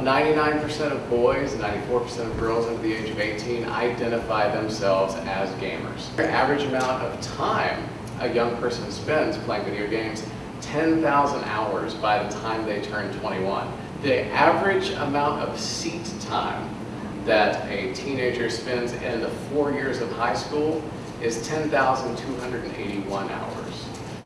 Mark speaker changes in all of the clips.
Speaker 1: 99% of boys, 94% of girls under the age of 18 identify themselves as gamers. The average amount of time a young person spends playing video games, 10,000 hours by the time they turn 21. The average amount of seat time that a teenager spends in the four years of high school is 10,281 hours.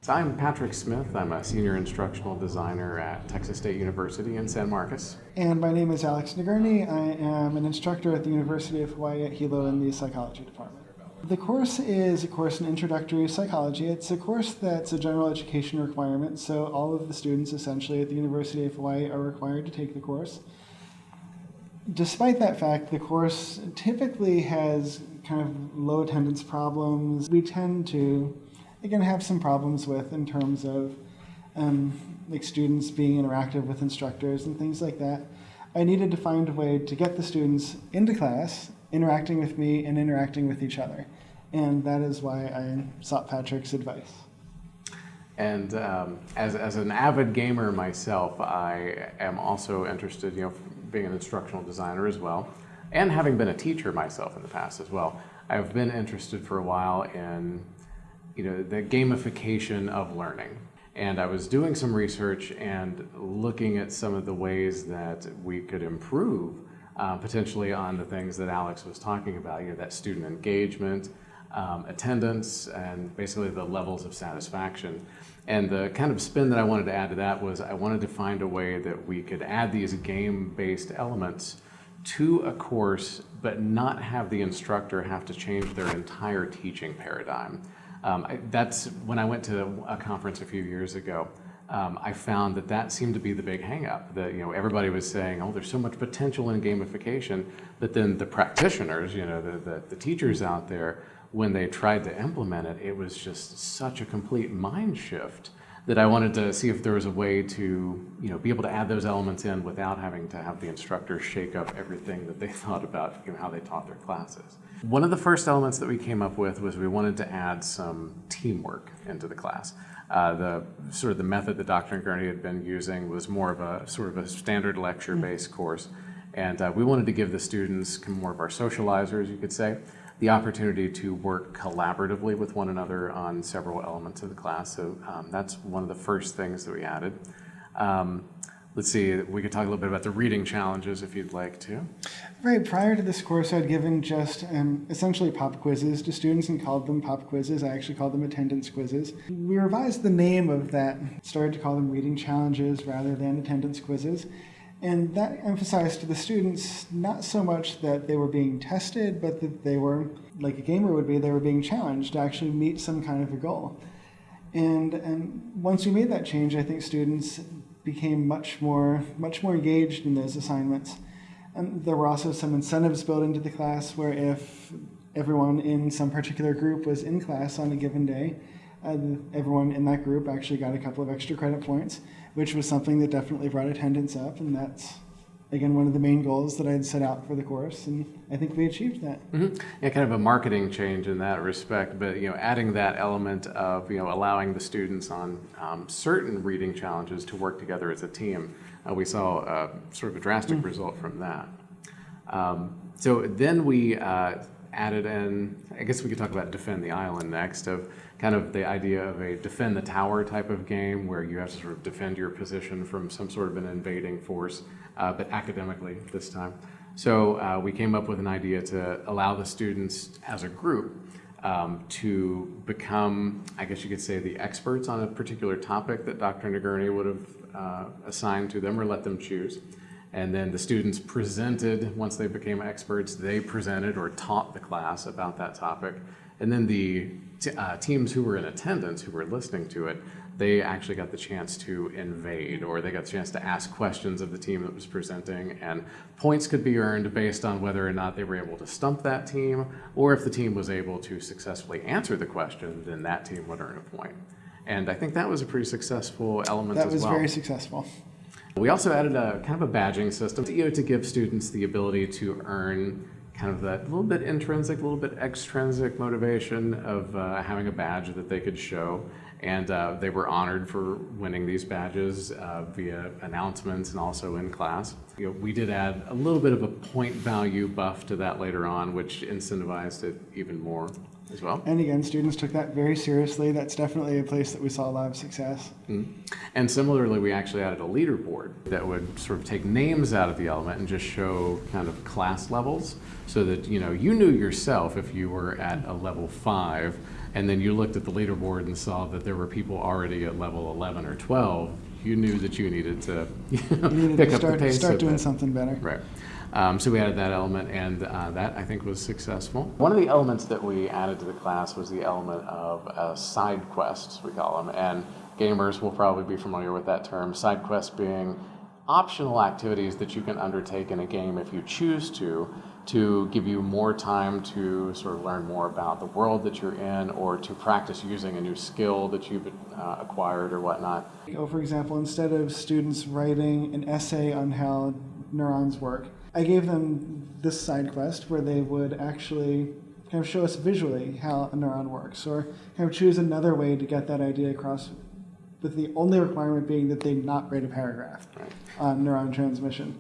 Speaker 1: I'm Patrick Smith. I'm a senior instructional designer at Texas State University in San Marcos.
Speaker 2: And my name is Alex Nagurney. I am an instructor at the University of Hawaii at Hilo in the psychology department. The course is a course in introductory psychology. It's a course that's a general education requirement, so all of the students essentially at the University of Hawaii are required to take the course. Despite that fact, the course typically has kind of low attendance problems. We tend to you're going to have some problems with in terms of um, like students being interactive with instructors and things like that. I needed to find a way to get the students into class, interacting with me and interacting with each other. And that is why I sought Patrick's advice.
Speaker 1: And um, as, as an avid gamer myself, I am also interested, you know, being an instructional designer as well, and having been a teacher myself in the past as well. I've been interested for a while in you know, the gamification of learning. And I was doing some research and looking at some of the ways that we could improve uh, potentially on the things that Alex was talking about, you know, that student engagement, um, attendance, and basically the levels of satisfaction. And the kind of spin that I wanted to add to that was I wanted to find a way that we could add these game-based elements to a course, but not have the instructor have to change their entire teaching paradigm. Um, I, that's when I went to a conference a few years ago. Um, I found that that seemed to be the big hangup. That you know everybody was saying, "Oh, there's so much potential in gamification," but then the practitioners, you know, the, the, the teachers out there, when they tried to implement it, it was just such a complete mind shift that I wanted to see if there was a way to, you know, be able to add those elements in without having to have the instructor shake up everything that they thought about, you know, how they taught their classes. One of the first elements that we came up with was we wanted to add some teamwork into the class. Uh, the sort of the method that Dr. Gurney had been using was more of a sort of a standard lecture-based course. And uh, we wanted to give the students more of our socializers, you could say, the opportunity to work collaboratively with one another on several elements of the class. So um, that's one of the first things that we added. Um, let's see, we could talk a little bit about the reading challenges if you'd like to.
Speaker 2: Right, prior to this course, I'd given just um, essentially pop quizzes to students and called them pop quizzes. I actually called them attendance quizzes. We revised the name of that, started to call them reading challenges rather than attendance quizzes. And that emphasized to the students not so much that they were being tested, but that they were, like a gamer would be, they were being challenged to actually meet some kind of a goal. And, and once we made that change, I think students became much more, much more engaged in those assignments. And there were also some incentives built into the class where if everyone in some particular group was in class on a given day, uh, everyone in that group actually got a couple of extra credit points, which was something that definitely brought attendance up, and that's again one of the main goals that I had set out for the course, and I think we achieved that.
Speaker 1: Mm -hmm. Yeah, kind of a marketing change in that respect, but you know, adding that element of you know allowing the students on um, certain reading challenges to work together as a team, uh, we saw uh, sort of a drastic mm -hmm. result from that. Um, so then we uh, added in, I guess we could talk about Defend the Island next, of kind of the idea of a defend the tower type of game where you have to sort of defend your position from some sort of an invading force, uh, but academically this time. So uh, we came up with an idea to allow the students as a group um, to become, I guess you could say, the experts on a particular topic that Dr. Nagurney would have uh, assigned to them or let them choose. And then the students presented, once they became experts, they presented or taught the class about that topic. And then the uh, teams who were in attendance, who were listening to it, they actually got the chance to invade or they got the chance to ask questions of the team that was presenting and points could be earned based on whether or not they were able to stump that team or if the team was able to successfully answer the question, then that team would earn a point. And I think that was a pretty successful element
Speaker 2: that
Speaker 1: as well.
Speaker 2: That was very successful.
Speaker 1: We also added a kind of a badging system you know, to give students the ability to earn kind of that little bit intrinsic, a little bit extrinsic motivation of uh, having a badge that they could show. And uh, they were honored for winning these badges uh, via announcements and also in class. You know, we did add a little bit of a point value buff to that later on, which incentivized it even more as well.
Speaker 2: And again, students took that very seriously. That's definitely a place that we saw a lot of success.
Speaker 1: Mhm. And similarly, we actually added a leaderboard that would sort of take names out of the element and just show kind of class levels so that, you know, you knew yourself if you were at a level five and then you looked at the leaderboard and saw that there were people already at level 11 or 12, you knew that you needed to you know,
Speaker 2: We needed
Speaker 1: pick
Speaker 2: to
Speaker 1: up
Speaker 2: start,
Speaker 1: the pace.
Speaker 2: start doing something better.
Speaker 1: Right. Um, so we added that element, and uh, that I think was successful. One of the elements that we added to the class was the element of uh, side quests, we call them, and gamers will probably be familiar with that term. Side quests being optional activities that you can undertake in a game if you choose to, to give you more time to sort of learn more about the world that you're in, or to practice using a new skill that you've uh, acquired or whatnot.
Speaker 2: Oh, for example, instead of students writing an essay on how neurons work, I gave them this side quest where they would actually kind of show us visually how a neuron works, or kind of choose another way to get that idea across, with the only requirement being that they not write a paragraph
Speaker 1: Right.
Speaker 2: on neuron transmission.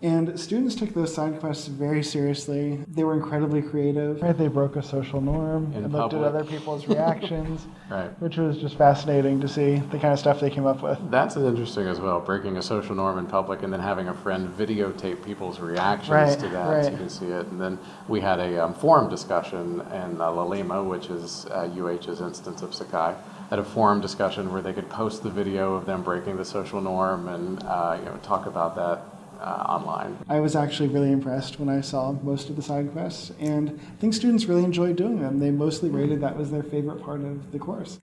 Speaker 2: And students took those side quests very seriously. They were incredibly creative. Right, they broke a social norm
Speaker 1: In
Speaker 2: and looked at other people's reactions,
Speaker 1: Right.
Speaker 2: which was just fascinating to see the kind of stuff they came up with.
Speaker 1: That's interesting as well, breaking a social norm in public and then having a friend videotape people's reactions
Speaker 2: Right,
Speaker 1: to that so you can see it. And then we had a um, forum discussion in uh, Laulima, which is uh, UH's instance of Sakai, had a forum discussion where they could post the video of them breaking the social norm and uh, you know talk about that uh, online.
Speaker 2: I was actually really impressed when I saw most of the side quests, and I think students really enjoyed doing them. They mostly rated that was their favorite part of the course.